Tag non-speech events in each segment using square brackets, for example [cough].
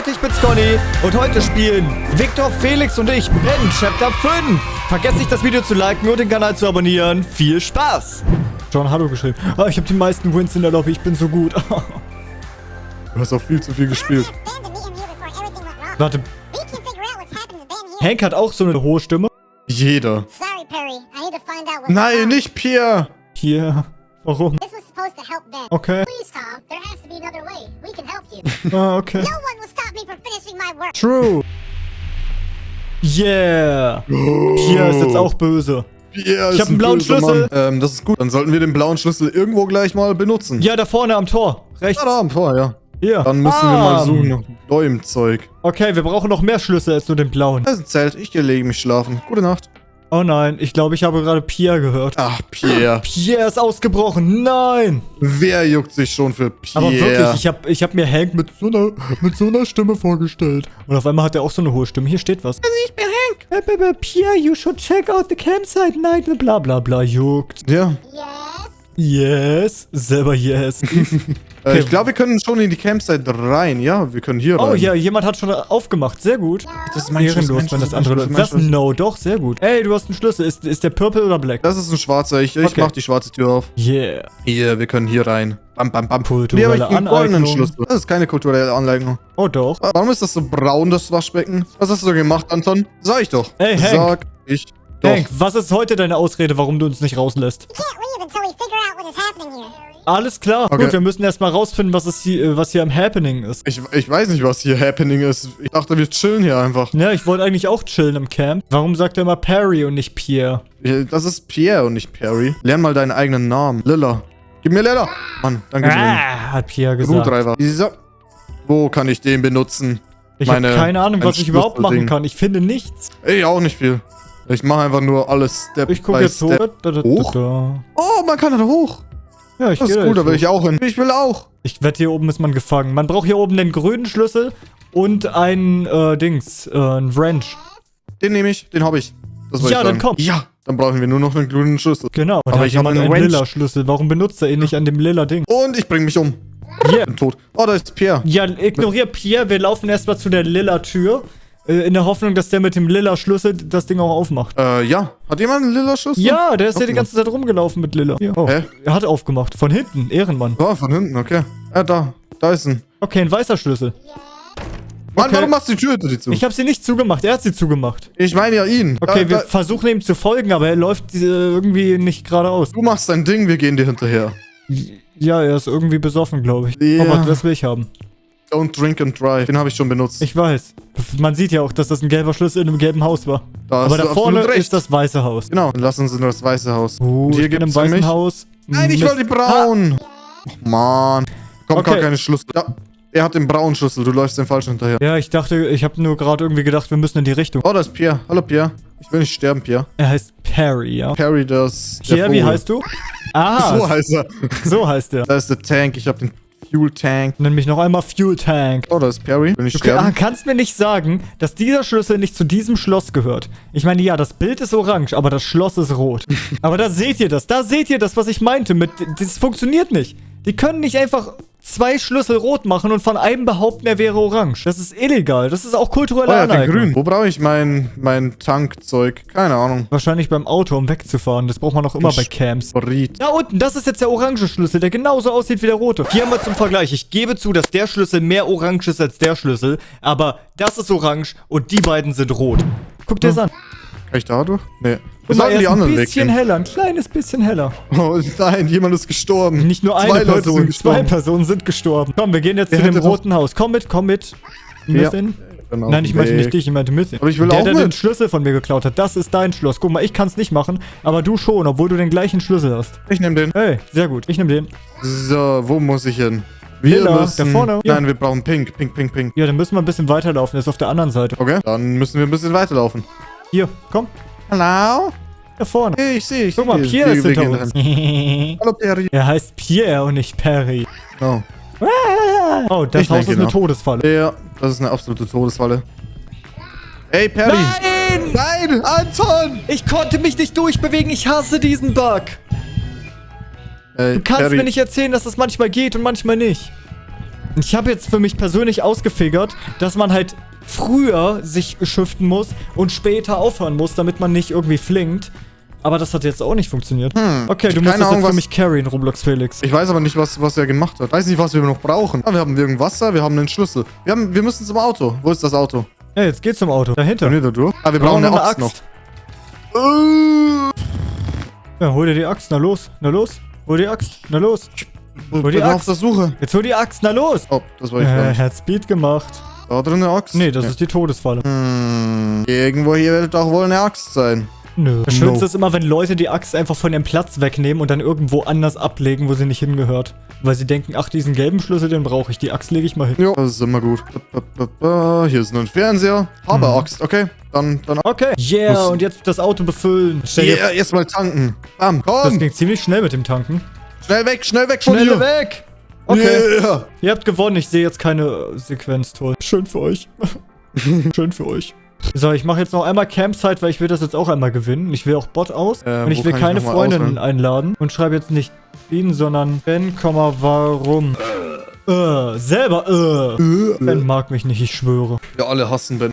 Leute, ich bin's Conny und heute spielen Victor, Felix und ich Ben Chapter 5. Vergesst nicht das Video zu liken und den Kanal zu abonnieren. Viel Spaß! John, hallo geschrieben. Ah, ich habe die meisten Wins in der Lobby, ich bin so gut. Du hast auch viel zu viel gespielt. Warte, Hank hat auch so eine hohe Stimme. Jeder. Sorry, Perry. I need to find out what's Nein, wrong. nicht Pierre. Hier, warum? Supposed to help Ben. Okay, Please, Tom. There has to be another way. We can help you. [laughs] ah, okay. no one will stop me from finishing my work. True. Yeah. Pierre ist jetzt auch böse. Pierre Ich ist hab einen ein blauen Schlüssel. Ähm, das ist gut. Dann sollten wir den blauen Schlüssel irgendwo gleich mal benutzen. Ja, da vorne am Tor. Rechts. Ja, da haben wir, ja. Hier. Dann müssen wir mal Bam. suchen nach neuem Zeug. Okay, wir brauchen noch mehr Schlüssel als nur den blauen. Das ist ein Zelt. Ich gehe lege mich schlafen. Gute Nacht. Oh nein, ich glaube, ich habe gerade Pierre gehört. Ach, Pierre. [gasps] Pierre ist ausgebrochen. Nein. Wer juckt sich schon für Pierre? Aber wirklich, ich habe ich hab mir Hank mit so, einer, mit so einer Stimme vorgestellt. Und auf einmal hat er auch so eine hohe Stimme. Hier steht was. Also ich bin Hank. Pierre, you should check out the campsite night. Bla bla bla. Juckt. Ja. Yes? Yes. Selber yes. [laughs] Äh, ich glaube, wir können schon in die Campsite rein. Ja, wir können hier rein. Oh ja, jemand hat schon aufgemacht. Sehr gut. Das ist mein Schlüssel, Ehrenlos, mein wenn das andere. Schlüssel, Was? mein No, doch, sehr gut. Ey, du hast einen Schlüssel. Ist, ist der Purple oder Black? Das ist ein schwarzer. Ich, ich Okay. mach die schwarze Tür auf. Yeah. Hier, wir können hier rein. Bam, bam, bam. Kulturelle Hier habe ich einen goldenen. Schlüssel. Das ist keine kulturelle Anleitung. Oh doch. Warum ist das so braun, das Waschbecken? Was hast du so gemacht, Anton? Sag ich doch. Ey, Hank. Sag ich. Hank, was ist heute deine Ausrede, warum du uns nicht rauslässt? Alles klar. Okay. Gut, wir müssen erstmal rausfinden, was, es hier, äh, was hier am Happening ist. Ich, ich weiß nicht, was hier happening ist. Ich dachte, wir chillen hier einfach. Ja, ich wollte eigentlich auch chillen im Camp. Warum sagt er immer Perry und nicht Pierre? Das ist Pierre und nicht Perry. Lern mal deinen eigenen Namen. Lilla. Gib mir Lilla. Mann, danke schön. Ah, hat Pierre gesagt. Screwdriver. So. Wo kann ich den benutzen? Ich habe keine Ahnung, was ich überhaupt machen kann. Ich finde nichts. Ey, auch nicht viel. Ich mache einfach nur alles Step Ich gucke jetzt hoch. Step. Hoch? da. Oh, man kann da hoch. Ja, ich Das ist da gut, da will hoch. ich auch hin. Ich will auch. Ich wette, hier oben ist man gefangen. Man braucht hier oben den grünen Schlüssel und ein, äh, Dings, äh, ein Wrench. Den nehme ich, den habe ich. Das Ja, ich dann komm. Ja, dann brauchen wir nur noch einen grünen Schlüssel. Genau. Aber ich hab jemand einen lila Schlüssel. Warum benutzt er ihn nicht an dem lila Ding? Und ich bringe mich um. Yeah. Bin tot. Oh, da ist Pierre. Ja, ignorier Pierre. Wir laufen erstmal zu der lila Tür. Äh, In der Hoffnung, dass der mit dem lila Schlüssel das Ding auch aufmacht. Äh, ja. Hat jemand einen lila Schlüssel? Ja, der ist ja die ganze Zeit rumgelaufen mit lila. Ja. Oh. Hä? Er hat aufgemacht. Von hinten. Ehrenmann. Oh, von hinten, okay. Ja, da. Da ist ein. Okay, ein weißer Schlüssel. Mann, Okay. warum machst du die Tür hinter dir zu? Ich habe sie nicht zugemacht. Er hat sie zugemacht. Ich meine ja ihn. Okay, da, wir da, versuchen ihm zu folgen, aber er läuft äh, irgendwie nicht geradeaus. du machst dein Ding, wir gehen dir hinterher. Ja, er ist irgendwie besoffen, glaube ich. Ja. Aber das will ich haben. Don't drink and drive. Den habe ich schon benutzt. Ich weiß. Man sieht ja auch, dass das ein gelber Schlüssel in einem gelben Haus war. Da aber da vorne ist das weiße Haus. Genau, dann lass uns in das Weiße Haus. Uh, Und hier im gibt's weißen Haus. Nein, ich will die braun. Oh, Mann. Kommt Okay. gar keine Schlüssel. Ja, er hat den braunen Schlüssel. Du läufst den falschen hinterher. Ja, ich dachte, ich habe nur gerade irgendwie gedacht, wir müssen in die Richtung. Oh, da ist Pierre. Hallo, Pierre. Ich will nicht sterben, Pierre. Er heißt Perry, ja. Perry, das. Pierre, wie heißt du? Ah, [laughs] So heißt er. so heißt er. Da ist der Tank. Ich habe den Fuel Tank. Nenn mich noch einmal Fuel Tank. Oh, da ist Perry. Will ich Du sterben? kannst mir nicht sagen, dass dieser Schlüssel nicht zu diesem Schloss gehört. Ich meine, ja, das Bild ist orange, aber das Schloss ist rot. [laughs] aber da seht ihr das. Da seht ihr das, was ich meinte. Mit, das funktioniert nicht. Die können nicht einfach zwei Schlüssel rot machen und von einem behaupten, er wäre orange. Das ist illegal. Das ist auch kulturelle Oh, ja, Aneignung. grün. Wo brauche ich mein, mein Tankzeug? Keine Ahnung. Wahrscheinlich beim Auto, um wegzufahren. Das braucht man auch immer bei Camps. Da unten, das ist jetzt der orange Schlüssel, der genauso aussieht wie der rote. Hier haben wir zum Vergleich. Ich gebe zu, dass der Schlüssel mehr orange ist als der Schlüssel. Aber das ist orange und die beiden sind rot. Guck dir das an. Kann ich da durch? Nee. Wir mal, sollten die ist ein anderen bisschen weggehen. heller, ein kleines bisschen heller. Oh nein, jemand ist gestorben. Nicht nur Zwei eine Leute Person, sind zwei gestorben. Personen sind gestorben. Komm, wir gehen jetzt Der zu dem roten Haus. Komm mit, komm mit. Ja. Müssen. Bin auf Nein, ich meinte nicht dich, ich meinte Missy. Aber ich will der, auch der mit. den Schlüssel von mir geklaut hat, das ist dein Schloss. Guck mal, ich kann es nicht machen, aber du schon, obwohl du den gleichen Schlüssel hast. Ich nehme den. Hey, sehr gut, ich nehme den. So, wo muss ich hin? Wir Lila, müssen... da vorne. Ja. Nein, wir brauchen Pink. Pink, Pink, Pink. Ja, dann müssen wir ein bisschen weiterlaufen, der ist auf der anderen Seite. Okay, dann müssen wir ein bisschen weiterlaufen. Hier, komm, Hallo? Da vorne. Hey, ich sehe, ich Guck mal. Pierre ist hinter uns. [laughs] Hallo, Perry. er heißt Pierre und nicht Perry. Oh. Oh, das Ich Haus ist eine noch. Todesfalle. Ja, das ist eine absolute Todesfalle. Hey, Perry. Nein! Nein, Anton! Ich konnte mich nicht durchbewegen, ich hasse diesen Bug. Hey, Du kannst Perry. mir nicht erzählen, dass das manchmal geht und manchmal nicht. Ich habe jetzt für mich persönlich ausgefigert, dass man halt früher sich shiften muss und später aufhören muss, damit man nicht irgendwie flinkt. Aber das hat jetzt auch nicht funktioniert. Okay, du musst das Ahnung, jetzt für mich carryen, Roblox Felix. Ich weiß aber nicht, was, was er gemacht hat. Weiß nicht, was wir noch brauchen. Ah, wir haben irgendein Wasser, wir haben einen Schlüssel. Wir, haben, wir müssen zum Auto. Wo ist das Auto? Ja, jetzt geht's zum Auto. Dahinter. Können wir da durch? Ah, wir brauchen eine Axt, noch. Äh, Ja, hol dir die Axt. Na los. Na los. Hol die Axt. Na los. Ich die bin auf Axt. der Suche. Jetzt hol die Axt. Na los. Oh, das war ich Äh, hat Speed gemacht. Da drin eine Axt? Nee, das Ja. ist die Todesfalle. Hm, irgendwo hier wird doch wohl eine Axt sein. Nö. Das No. Schönste ist immer, wenn Leute die Axt einfach von ihrem Platz wegnehmen und dann irgendwo anders ablegen, wo sie nicht hingehört. Weil sie denken, ach, diesen gelben Schlüssel, den brauche ich. Die Axt lege ich mal hin. Ja, das ist immer gut. Hier ist nur ein Fernseher. Habe Mhm. Axt, okay. Dann, dann. Okay. Yeah, Muss- und jetzt das Auto befüllen. Stell Yeah, erstmal tanken. Bam, Das komm. ging ziemlich schnell mit dem Tanken. Schnell weg, schnell weg von Schnell hier. weg! Okay. Yeah. Ihr habt gewonnen. Ich sehe jetzt keine Sequenz. Toll. Schön für euch. [laughs] Schön für euch. So, ich mache jetzt noch einmal Campsite, weil ich will das jetzt auch einmal gewinnen. Ich will auch Bot aus. Äh, und ich will ich keine mal Freundinnen einladen. Und schreibe jetzt nicht Ben, sondern Ben, Komma, warum. Äh, selber, äh. Ben mag mich nicht, ich schwöre. Wir alle hassen Ben.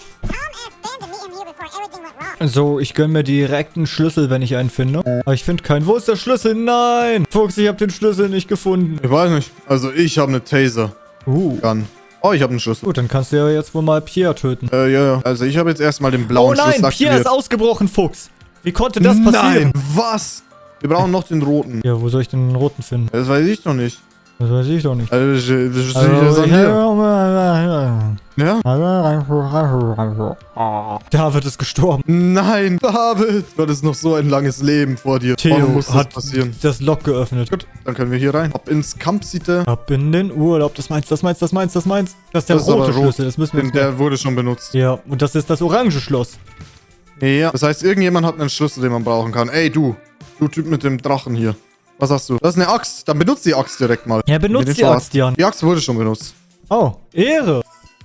So, ich gönn mir direkt einen Schlüssel, wenn ich einen finde. Aber ich finde keinen. Wo ist der Schlüssel? Nein! Fuchs, ich habe den Schlüssel nicht gefunden. Ich weiß nicht. Also ich habe eine Taser. Uh. Gun. Oh, ich habe einen Schlüssel. Gut, dann kannst du ja jetzt wohl mal Pierre töten. Äh, ja, ja. Also ich habe jetzt erstmal den Oh blauen nein, Schlüssel Pierre ist ausgebrochen, Fuchs. Wie konnte das passieren? Nein, was? Wir brauchen noch den roten. Ja, wo soll ich den roten finden? Das weiß ich doch nicht. Das weiß ich doch nicht. Also, ich, ich, ich, Also, ich, ja? David ist gestorben. Nein, David. Du hattest noch so ein langes Leben vor dir. Theo Warum muss das hat passieren? das Lock geöffnet. Gut, dann können wir hier rein. Ab ins Kampfsiete. Ab in den Urlaub. Das meinst, das meinst, das meinst, das meinst. Das ist der Das ist rote rot. Schlüssel. Das müssen wir jetzt der wurde schon benutzt. Ja, und das ist das orange Schloss. Ja. Das heißt, irgendjemand hat einen Schlüssel, den man brauchen kann. Ey, du. Du Typ mit dem Drachen hier. Was hast du? Das ist eine Axt. Dann benutzt die Axt direkt mal. Ja, benutzt die Axt, Jan. Die Axt wurde schon benutzt. Oh, Ehre.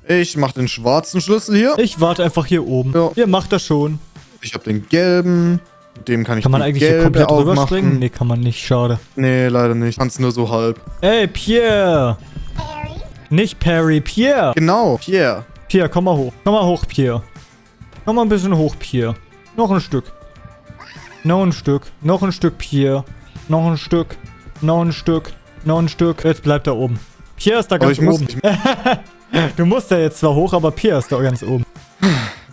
Ich mach den schwarzen Schlüssel hier. Ich warte einfach hier oben. Ja. Ihr macht das schon. Ich habe den gelben. Mit dem kann ich Kann man eigentlich hier komplett rüberspringen? Nee, kann man nicht. Schade. Nee, leider nicht. Kannst nur so halb. Ey, Pierre. Harry? Nicht Perry, Pierre. Genau. Pierre. Pierre, komm mal hoch. Komm mal hoch, Pierre. Komm mal ein bisschen hoch, Pierre. Noch ein Stück. Noch ein Stück. Noch ein Stück, Pierre. Noch ein Stück. Noch ein Stück. Noch ein Stück. Jetzt bleibt er oben. Pierre ist da Aber ganz muss oben. nicht. [laughs] Du musst ja jetzt zwar hoch, aber Pierre ist da ganz oben.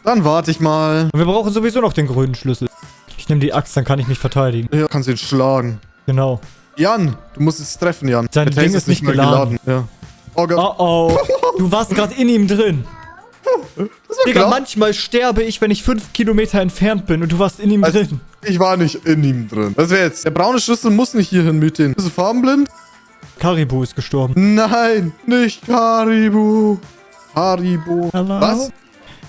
Dann warte ich mal. Und wir brauchen sowieso noch den grünen Schlüssel. Ich nehme die Axt, dann kann ich mich verteidigen. Ja, kannst ihn schlagen. Genau. Jan, du musst es treffen, Jan. Sein Der Ding Taser ist nicht geladen. Ja. Oh Gott. Oh oh. Du warst gerade in ihm drin. Digga, klar. manchmal sterbe ich, wenn ich fünf Kilometer entfernt bin und du warst in ihm Also- drin. Ich war nicht in ihm drin. Was wäre jetzt? Der braune Schlüssel muss nicht hierhin mit hin. Bist du farbenblind? Karibu ist gestorben. Nein, nicht Haribo. Haribo. Hallo? Was?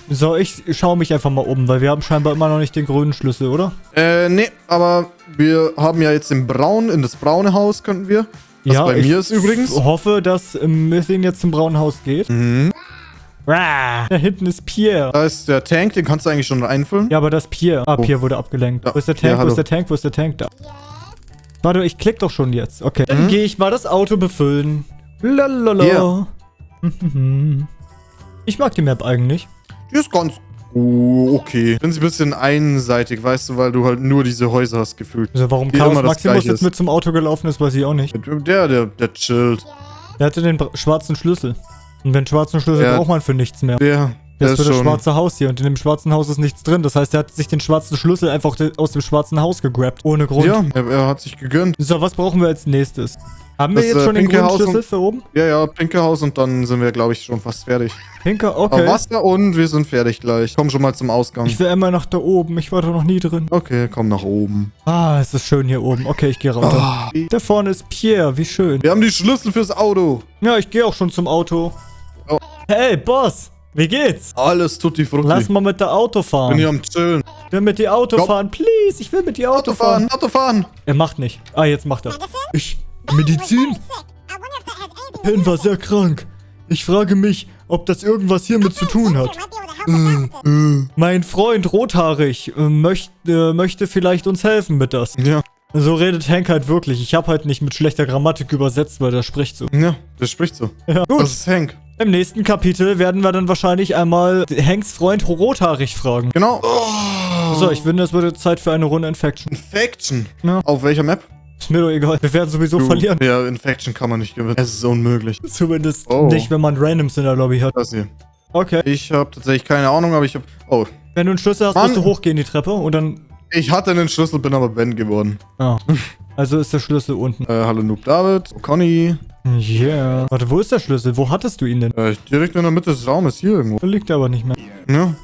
So, ich schaue mich einfach mal um, weil wir haben scheinbar immer noch nicht den grünen Schlüssel, oder? Äh, nee, aber wir haben ja jetzt den Braun, in das braune Haus könnten wir. Was bei ich mir ist übrigens. hoffe, dass ähm, Missing jetzt zum braunen Haus geht. Mhm. Rah, da hinten ist Pierre. Da ist der Tank, den kannst du eigentlich schon einfüllen. Ja, aber das ist Pierre. Ah, Oh. Pierre wurde abgelenkt. Ja, Wo ist der Tank? Wo hallo. ist der Tank? Wo ist der Tank? Da. Warte, ich klick doch schon jetzt. Okay. Mhm. Dann gehe ich mal das Auto befüllen. Lalala. Hier. [laughs] Ich mag die Map eigentlich. Die ist ganz oh, okay. Finde sie ein bisschen einseitig, weißt du, weil du halt nur diese Häuser hast gefühlt. Also warum Chaos Maximus jetzt ist. mit zum Auto gelaufen ist, weiß ich auch nicht. Der, der, der chillt. Der hatte den schwarzen Schlüssel. Und den schwarzen Schlüssel Ja. braucht man für nichts mehr. Der der ist für das schon. schwarze Haus hier. Und in dem schwarzen Haus ist nichts drin. Das heißt, er hat sich den schwarzen Schlüssel einfach aus dem schwarzen Haus gegrabt. Ohne Grund. Ja, er, er hat sich gegönnt. So, was brauchen wir als nächstes? Haben wir Das, jetzt äh, schon den pinke grünen Haus Schlüssel und- für oben? Ja, ja, pinke Haus und dann sind wir, glaube ich, schon fast fertig. Pinker, Aber okay. Wasser und wir sind fertig gleich. Komm schon mal zum Ausgang. Ich will einmal nach da oben. Ich war da noch nie drin. Okay, komm nach oben. Ah, es ist schön hier oben. Okay, ich gehe runter. Ah, Da vorne ist Pierre. Wie schön. wir haben die Schlüssel fürs Auto. Ja, ich gehe auch schon zum Auto. Hey, Boss. Wie geht's? Alles tutti frutti. Lass mal mit der Auto bin fahren. hier am Chillen. Ich will mit dir Auto Komm. fahren. Please, ich will mit dir Auto, Auto fahren, fahren. Auto fahren. Er macht nicht. Ah, jetzt macht er. Ich. Medizin? Ben war sehr krank. Ich frage mich, ob das irgendwas hiermit zu tun hat. With this. Mein Freund rothaarig äh, möchte, äh, möchte vielleicht uns helfen mit das. Ja. So redet Hank halt wirklich. Ich habe halt nicht mit schlechter Grammatik übersetzt, weil der spricht so. Ja, das spricht so. Ja, gut. Das ist Hank. Im nächsten Kapitel werden wir dann wahrscheinlich einmal Hanks Freund Rothaarig fragen. Genau. So, ich finde, es wird jetzt Zeit für eine Runde Infection. Infection. Ja. Auf welcher Map? Ist mir doch egal. Wir werden sowieso Du- verlieren. Ja, Infection kann man nicht gewinnen. Es ist unmöglich. Zumindest Oh. nicht, wenn man Randoms in der Lobby hat. Das hier. Okay. Ich habe tatsächlich keine Ahnung, aber ich habe... Oh, Wenn du einen Schlüssel hast, Mann. musst du hochgehen die Treppe und dann... ich hatte einen Schlüssel, bin aber Ben geworden. Ah. Also ist der Schlüssel unten. Äh, hallo Noob David, oh, Conny. Yeah. Warte, wo ist der Schlüssel? Wo hattest du ihn denn? Äh, direkt in der Mitte des Raumes, hier irgendwo. Da liegt er aber nicht mehr. Ja,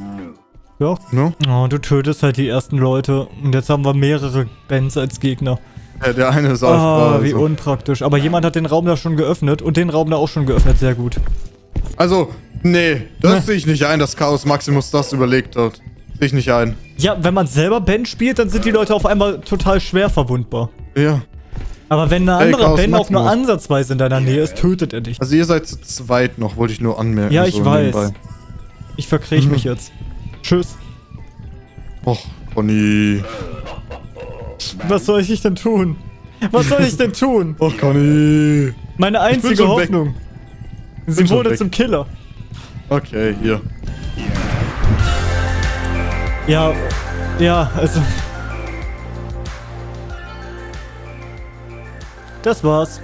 Ja. ja. Oh, du tötest halt die ersten Leute. Und jetzt haben wir mehrere Bands als Gegner. Äh, der eine ist Ah, AFK, wie also. unpraktisch. Aber jemand hat den Raum da schon geöffnet und den Raum da auch schon geöffnet. Sehr gut. Also, nee, das Ne. sehe ich nicht ein, dass Chaos Maximus das überlegt hat. Sehe ich nicht ein. Ja, wenn man selber Ben spielt, dann sind die Leute auf einmal total schwer verwundbar. Ja. Aber wenn ein Ey, anderer Chaos Ben auch nur ansatzweise in deiner Nähe ist, tötet er dich. Also ihr seid zu zweit noch, wollte ich nur anmerken. Ja, ich so weiß. nebenbei. Ich verkriech Mhm. mich jetzt. Tschüss. Och, Conny. Was soll ich denn tun? Was soll ich denn tun? [laughs] Och, Conny. Meine einzige. Hoffnung. Sie wurde weg. zum Killer. Okay, hier. Ja, ja, also. Das war's.